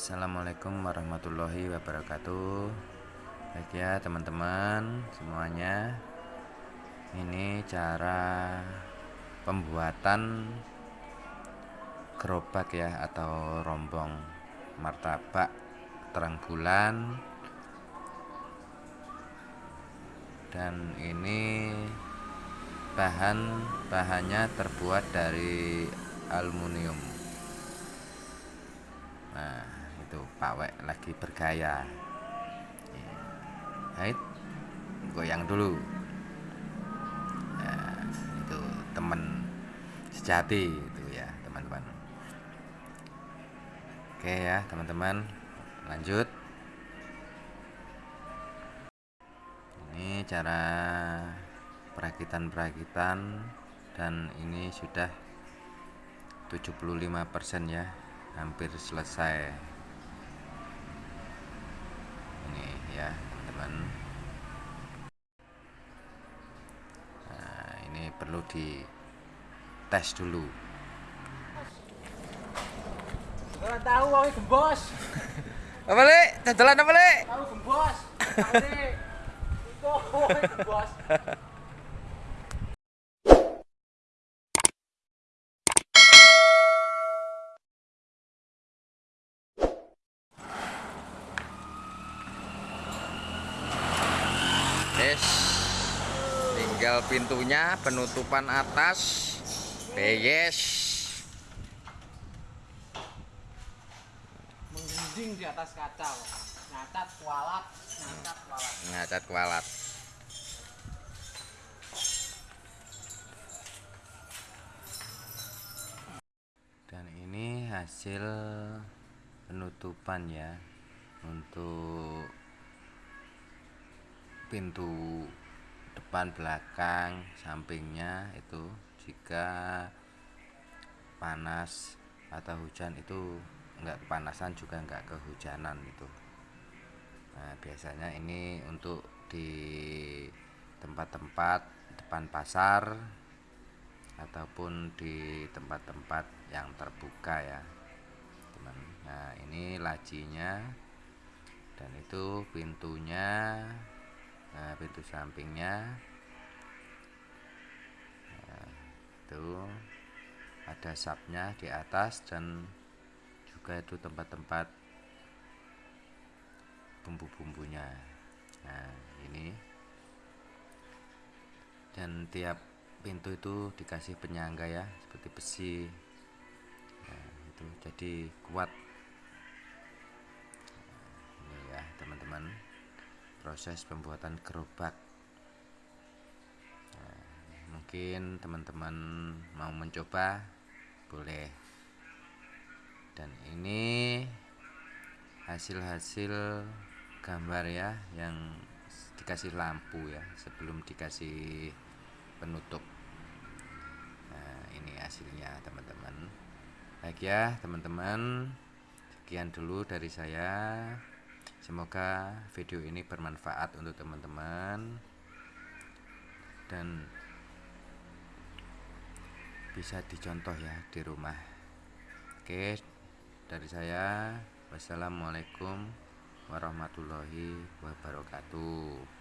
Assalamualaikum warahmatullahi wabarakatuh. Baik ya teman-teman semuanya. Ini cara pembuatan gerobak ya atau rombong martabak terang bulan. Dan ini bahan bahannya terbuat dari aluminium. Nah pawek lagi bergaya. Baik, goyang dulu. Nah, itu teman sejati itu ya teman-teman. Oke ya teman-teman lanjut. Ini cara perakitan-perakitan dan ini sudah 75% ya hampir selesai ini ya teman-teman nah ini perlu di tes dulu tahu gembos. apa Tahu gembos. Gembos. Yes. Tinggal pintunya, penutupan atas. Yes. Menggunjing di atas kaca. Kualat, nyacat kualat. Ngacat kualat. Dan ini hasil penutupan ya untuk pintu depan belakang sampingnya itu jika panas atau hujan itu enggak kepanasan juga enggak kehujanan itu. Nah biasanya ini untuk di tempat-tempat depan pasar ataupun di tempat-tempat yang terbuka ya teman. Nah ini lacinya dan itu pintunya pintu sampingnya. Nah, itu ada sapnya di atas dan juga itu tempat-tempat bumbu-bumbunya. Nah ini. Dan tiap pintu itu dikasih penyangga ya seperti besi. Nah, itu jadi kuat proses pembuatan gerobak. Nah, mungkin teman-teman mau mencoba boleh. Dan ini hasil-hasil gambar ya yang dikasih lampu ya sebelum dikasih penutup. Nah ini hasilnya teman-teman. Baik ya teman-teman. Sekian dulu dari saya semoga video ini bermanfaat untuk teman-teman. Dan bisa dicontoh ya di rumah. Oke dari saya wassalamualaikum warahmatullahi wabarakatuh